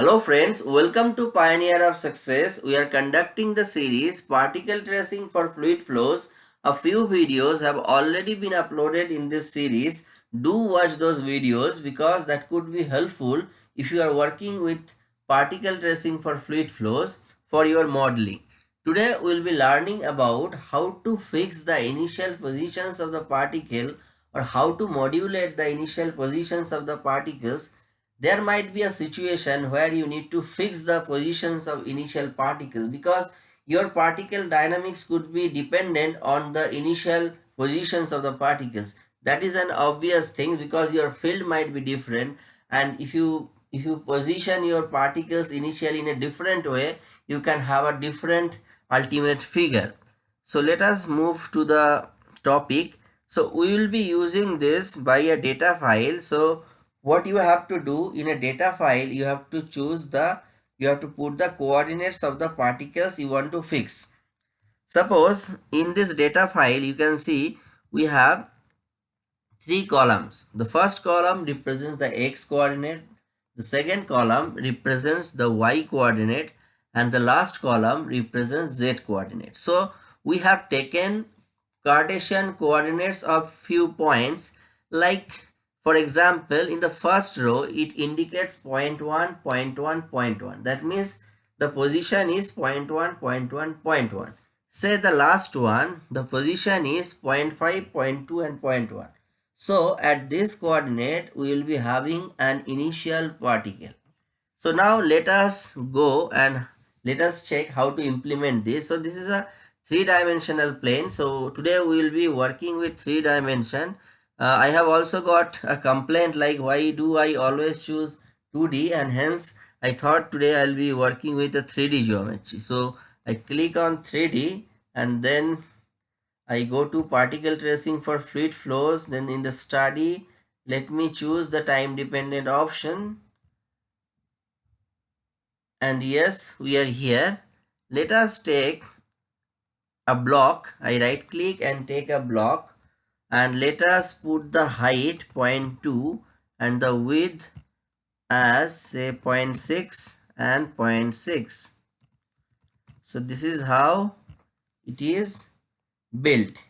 Hello friends, welcome to Pioneer of Success. We are conducting the series Particle Tracing for Fluid Flows. A few videos have already been uploaded in this series. Do watch those videos because that could be helpful if you are working with particle tracing for fluid flows for your modeling. Today we will be learning about how to fix the initial positions of the particle or how to modulate the initial positions of the particles there might be a situation where you need to fix the positions of initial particles because your particle dynamics could be dependent on the initial positions of the particles. That is an obvious thing because your field might be different. And if you if you position your particles initially in a different way you can have a different ultimate figure. So let us move to the topic. So we will be using this by a data file. So what you have to do in a data file you have to choose the you have to put the coordinates of the particles you want to fix. Suppose in this data file you can see we have three columns. The first column represents the x coordinate the second column represents the y coordinate and the last column represents z coordinate. So we have taken cartesian coordinates of few points like for example, in the first row, it indicates 0 0.1, 0 0.1, 0 0.1. That means the position is 0 0.1, 0 0.1, 0 0.1. Say the last one, the position is 0 0.5, 0 0.2 and 0 0.1. So at this coordinate, we will be having an initial particle. So now let us go and let us check how to implement this. So this is a three dimensional plane. So today we will be working with three dimension uh, I have also got a complaint like why do I always choose 2D and hence I thought today I'll be working with a 3D geometry. So I click on 3D and then I go to particle tracing for fluid flows. Then in the study, let me choose the time dependent option. And yes, we are here. Let us take a block. I right click and take a block and let us put the height 0.2 and the width as say 0.6 and 0.6 so this is how it is built.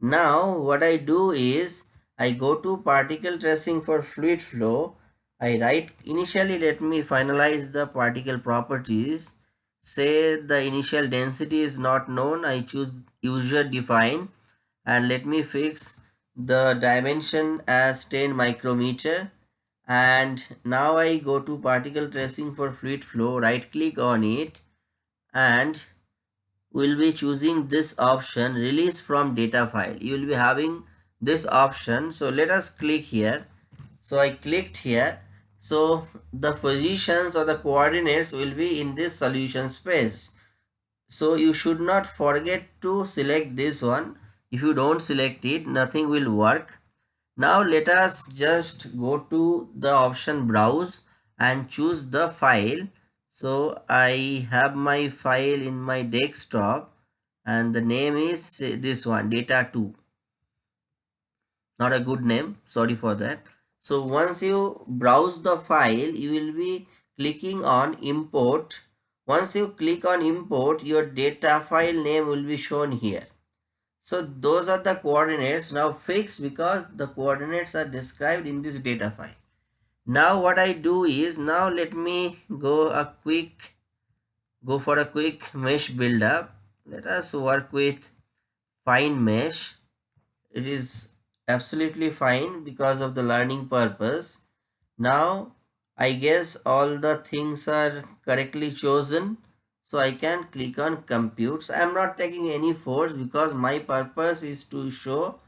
Now what i do is i go to particle tracing for fluid flow. I write initially let me finalize the particle properties. Say the initial density is not known. I choose user define and let me fix the dimension as 10 micrometer. And now I go to particle tracing for fluid flow. Right click on it. And we'll be choosing this option release from data file. You will be having this option. So let us click here. So I clicked here. So the positions or the coordinates will be in this solution space. So you should not forget to select this one if you don't select it nothing will work. Now let us just go to the option browse and choose the file. So i have my file in my desktop and the name is this one data2 not a good name sorry for that. So once you browse the file you will be clicking on import. Once you click on import your data file name will be shown here so those are the coordinates now fixed because the coordinates are described in this data file. Now what I do is now let me go a quick go for a quick mesh buildup. Let us work with fine mesh. It is absolutely fine because of the learning purpose. Now I guess all the things are correctly chosen so I can click on compute. So I am not taking any force because my purpose is to show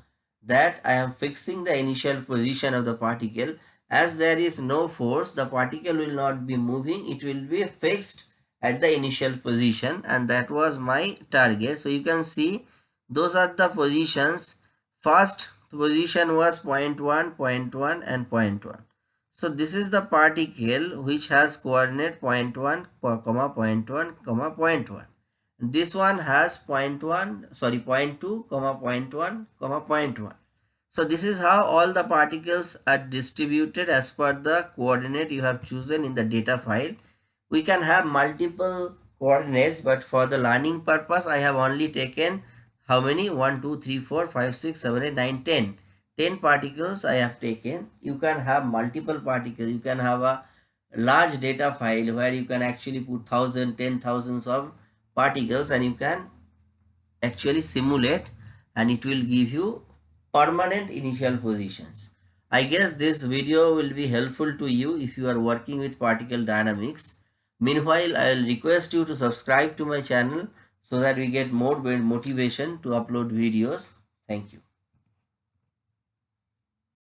that I am fixing the initial position of the particle. As there is no force, the particle will not be moving. It will be fixed at the initial position and that was my target. So you can see those are the positions. First position was 0 0.1, 0 0.1 and 0 0.1. So this is the particle which has coordinate 0.1, comma 0.1, comma 0.1. This one has 0.1, sorry 0.2, comma 0.1, comma 0.1. So this is how all the particles are distributed as per the coordinate you have chosen in the data file. we can have multiple coordinates but for the learning purpose I have only taken how many 1 2 3 4 5 6 7 8 9 10 10 particles I have taken you can have multiple particles you can have a large data file where you can actually put thousand ten thousands of particles and you can actually simulate and it will give you permanent initial positions I guess this video will be helpful to you if you are working with particle dynamics Meanwhile, I will request you to subscribe to my channel so that we get more motivation to upload videos. Thank you.